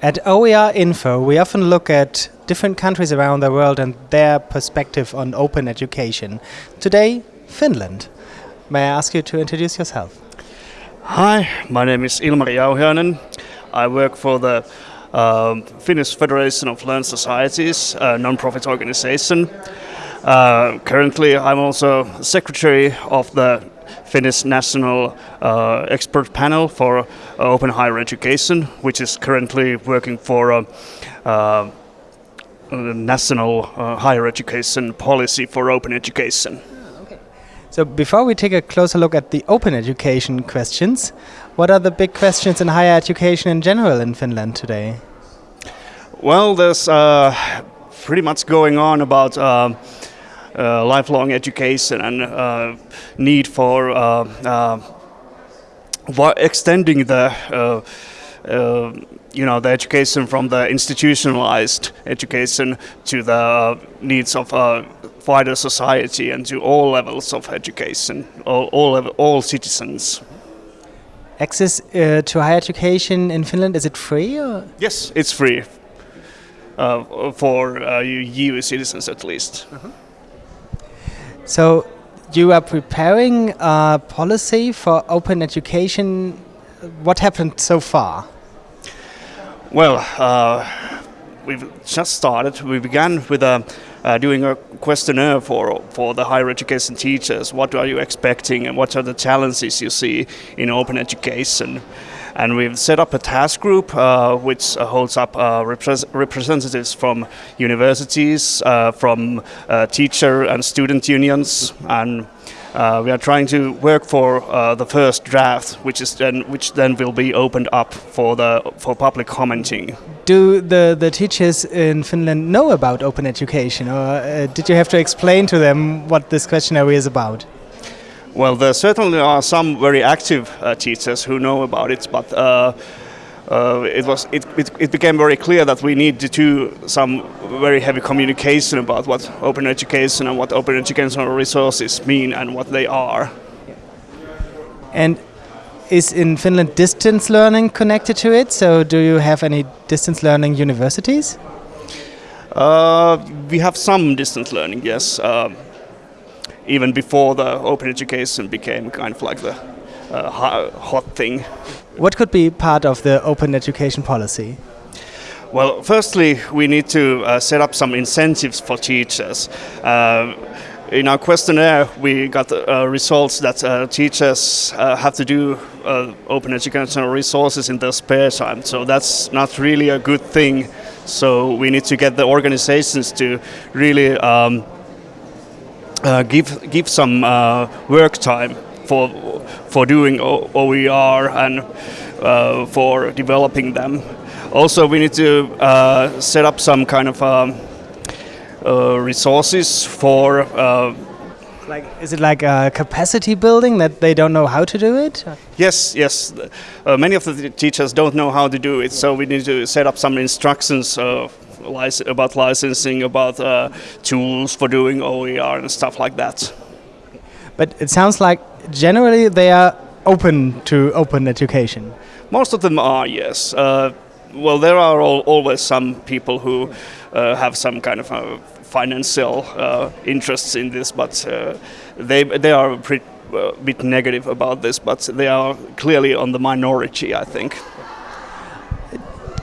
At OER Info, we often look at different countries around the world and their perspective on open education. Today, Finland. May I ask you to introduce yourself? Hi, my name is Ilmari Jauhiainen. I work for the um, Finnish Federation of Learned Societies, a non-profit organization. Uh, currently, I'm also secretary of the Finnish National uh, Expert Panel for uh, Open Higher Education, which is currently working for a, uh, a national uh, higher education policy for open education. So before we take a closer look at the open education questions, what are the big questions in higher education in general in Finland today? Well, there's uh, pretty much going on about uh, uh, lifelong education and uh, need for uh, uh, extending the you know the education from the institutionalized education to the needs of a wider society and to all levels of education, all all, all citizens. Access uh, to higher education in Finland is it free? Or? Yes, it's free uh, for uh, EU citizens at least. -huh. So you are preparing a policy for open education. What happened so far? Well, uh, we've just started. We began with a, uh, doing a questionnaire for for the higher education teachers. What are you expecting, and what are the challenges you see in open education? And we've set up a task group uh, which holds up uh, repre representatives from universities, uh, from uh, teacher and student unions, and we are trying to work for the first draft, which is then which then will be opened up for the for public commenting. Do the the teachers in Finland know about open education, or did you have to explain to them what this questionnaire is about? Well, there certainly are some very active uh, teachers who know about it, but uh, uh, it was it, it, it, became very clear that we need to do some very heavy communication about what open education and what open educational resources mean and what they are. And is in Finland distance learning connected to it? So do you have any distance learning universities? Uh, we have some distance learning, yes. Even before the open education became kind of like the uh, hot thing. What could be part of the open education policy? Well, firstly, we need to uh, set up some incentives for teachers. Uh, in our questionnaire, we got uh, results that uh, teachers uh, have to do uh, open educational resources in their spare time. So that's not really a good thing. So we need to get the organizations to really um, give give some uh, work time for for doing OER and uh, for developing them. Also, we need to uh, set up some kind of um, uh, resources for. Uh, like, is it like a capacity building that they don't know how to do it? Yes, yes. many of the teachers don't know how to do it, so we need to set up some instructions about licensing, about uh, tools for doing OER and stuff like that. But it sounds like generally they are open to open education. Most of them are, yes. Uh, well, there are al always some people who uh, have some kind of uh, financial uh, interests in this, but uh, they they are a bit negative about this, but they are clearly on the minority, I think.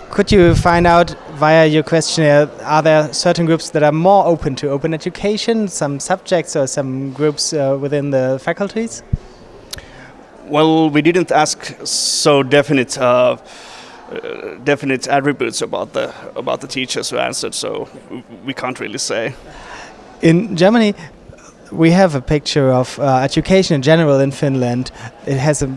Could you find out via your questionnaire, are there certain groups that are more open to open education, some subjects or some groups uh, within the faculties? Well, we didn't ask so definite uh, uh, definite attributes about the about the teachers who answered, so we can't really say. In Germany, we have a picture of uh, education in general in Finland. It has a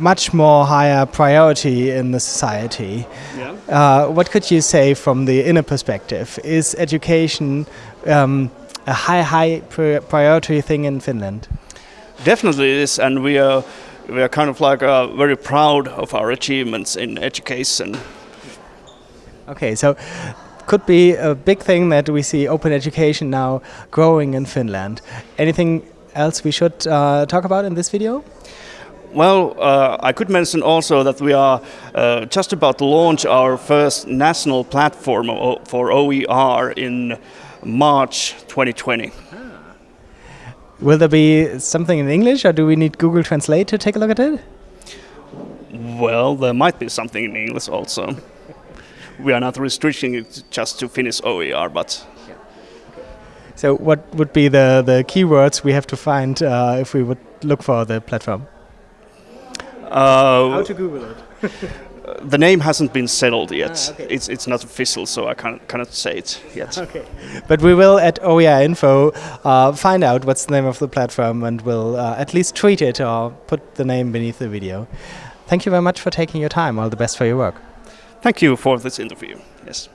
much more higher priority in the society. Yeah. Uh, what could you say from the inner perspective? Is education um, a high, high priority thing in Finland? Definitely it is, and we are we are kind of like uh, very proud of our achievements in education. Okay, so could be a big thing that we see open education now growing in Finland. Anything else we should uh, talk about in this video? Well, uh, I could mention also that we are uh, just about to launch our first national platform for OER in March 2020. Will there be something in English or do we need Google Translate to take a look at it? Well, there might be something in English also. we are not restricting it just to Finnish OER, but so what would be the, the keywords we have to find uh, if we would look for the platform? Uh, How to Google it? the name hasn't been settled yet. Ah, okay. It's it's not official, so I can't cannot say it yet. Okay, but we will at OER Info uh, find out what's the name of the platform and we'll uh, at least tweet it or put the name beneath the video. Thank you very much for taking your time. All the best for your work. Thank you for this interview. Yes.